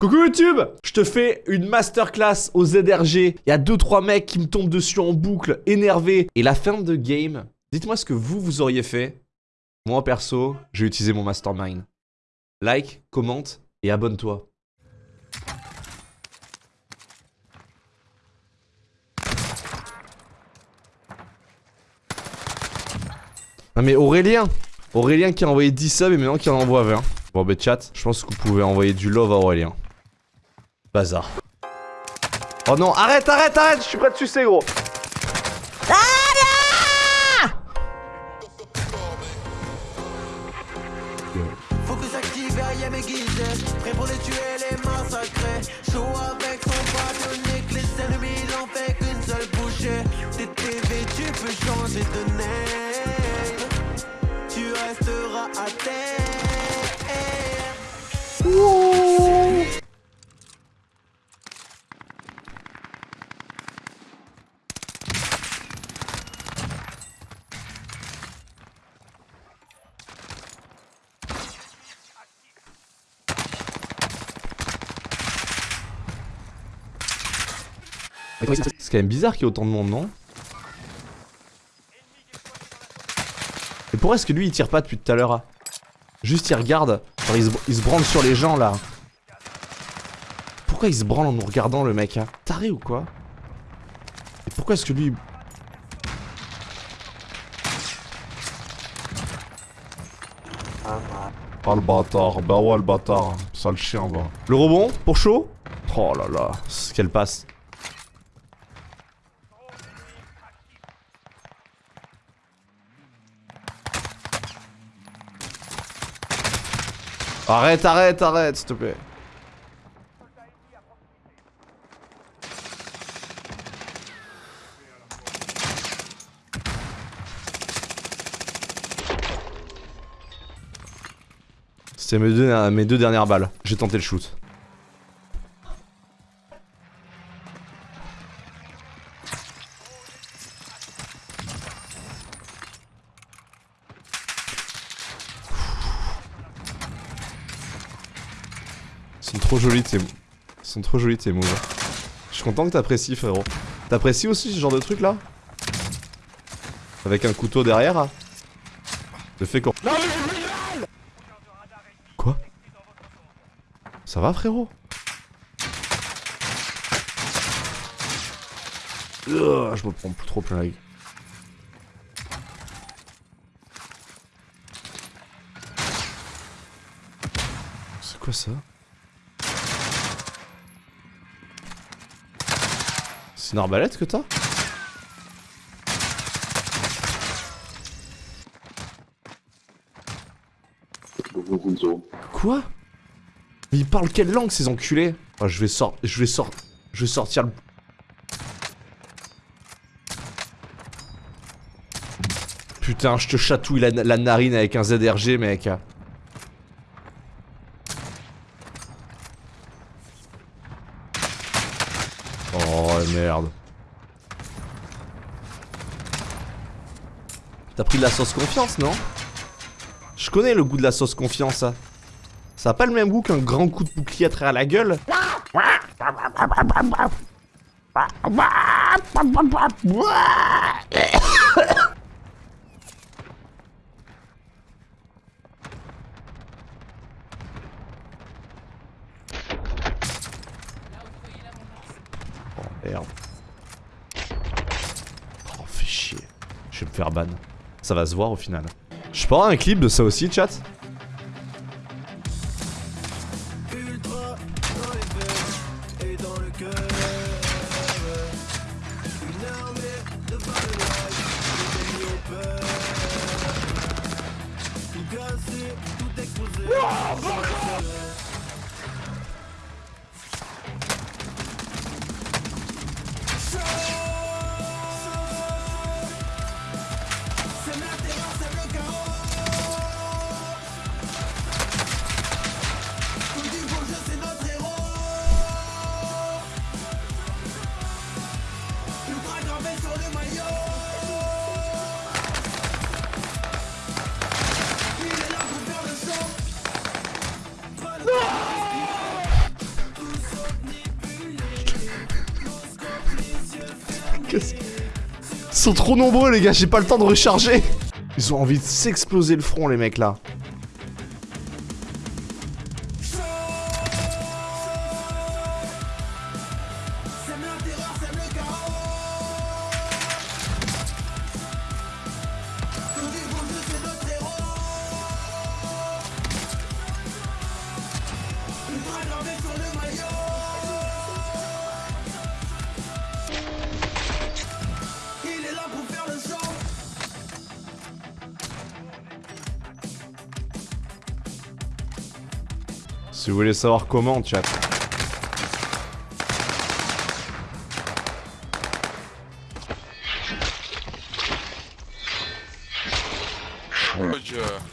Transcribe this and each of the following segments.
Coucou YouTube Je te fais une masterclass au ZRG. Il y a 2-3 mecs qui me tombent dessus en boucle, énervés. Et la fin de game, dites-moi ce que vous, vous auriez fait. Moi, perso, j'ai utilisé mon mastermind. Like, commente et abonne-toi. Non mais Aurélien Aurélien qui a envoyé 10 subs et maintenant qui en envoie 20. Bon bah chat, je pense que vous pouvez envoyer du love à Aurélien. Bazar. Oh non, arrête, arrête, arrête, je suis prêt de sucer gros. C'est quand même bizarre qu'il y ait autant de monde, non? Et pourquoi est-ce que lui il tire pas depuis tout à l'heure hein? Juste il regarde, il se, il se branle sur les gens là. Pourquoi il se branle en nous regardant le mec hein? Taré ou quoi? Et pourquoi est-ce que lui... Ah le bâtard, bah ouais le bâtard, sale chien va. Le rebond pour chaud? Oh là là, ce qu'elle passe. Arrête, arrête, arrête, s'il te plaît. C'est mes mes deux dernières balles. J'ai tenté le shoot. Sont trop jolis tes... Ils sont trop jolis tes moves. Je suis content que t'apprécies frérot. T'apprécies aussi ce genre de truc là? Avec un couteau derrière Le fait qu'on... Quoi? Ça va frérot? Ugh, Je me prends trop plein la gueule. C'est quoi ça? C'est une arbalète que t'as Quoi Mais ils parlent quelle langue ces enculés oh, Je vais sortir... Je vais sortir... Je vais sortir le... Putain, je te chatouille la, la narine avec un ZRG, mec. Oh merde. T'as pris de la sauce confiance, non? Je connais le goût de la sauce confiance, ça. Ça a pas le même goût qu'un grand coup de bouclier à travers la gueule Oh merde. Oh fais chier. Je vais me faire ban. Ça va se voir au final. Je avoir un clip de ça aussi, chat trop nombreux les gars, j'ai pas le temps de recharger. Ils ont envie de s'exploser le front les mecs là. Sème la terreur, Si vous voulez savoir comment, chat. Oh.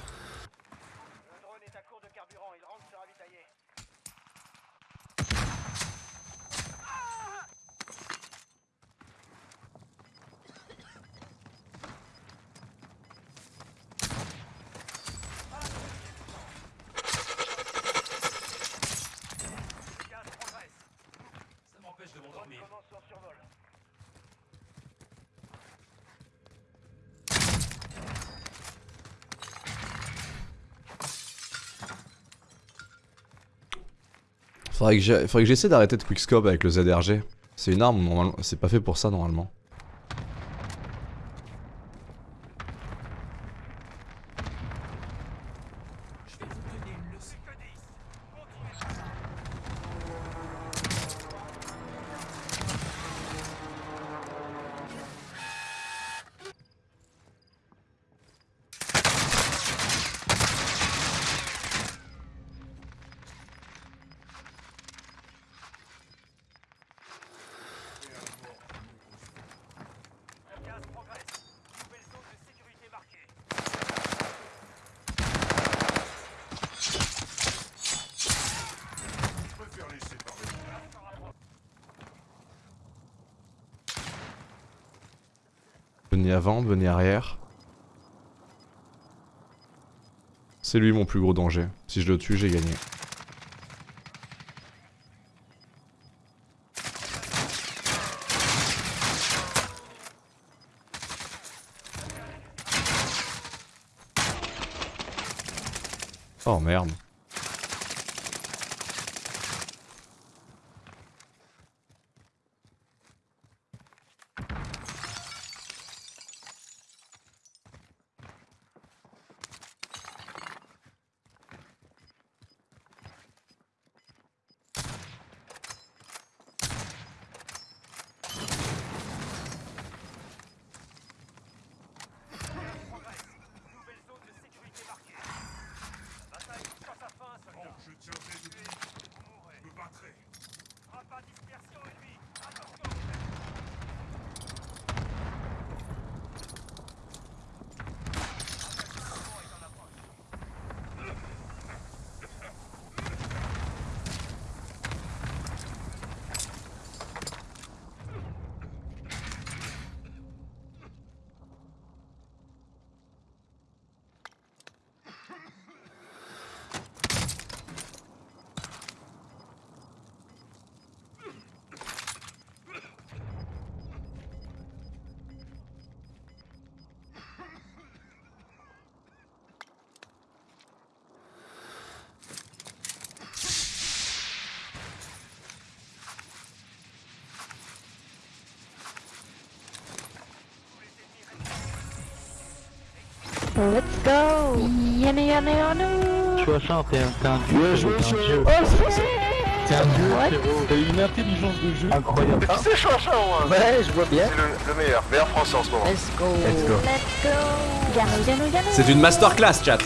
Faudrait que j'essaie d'arrêter de quickscope avec le ZRG. C'est une arme, c'est pas fait pour ça normalement. Venez avant, venez arrière. C'est lui mon plus gros danger. Si je le tue, j'ai gagné. Oh merde. Let's go un, t'es un dieu. Ouais, frérot, je t'es un vois, dieu. Oh T'es un dieu. T'as une intelligence de jeu incroyable. Tu sais, Chouachin, moi Ouais, je vois bien. C'est le, le meilleur, meilleur français en ce moment. Let's go Let's go. Let's go C'est une masterclass, chat.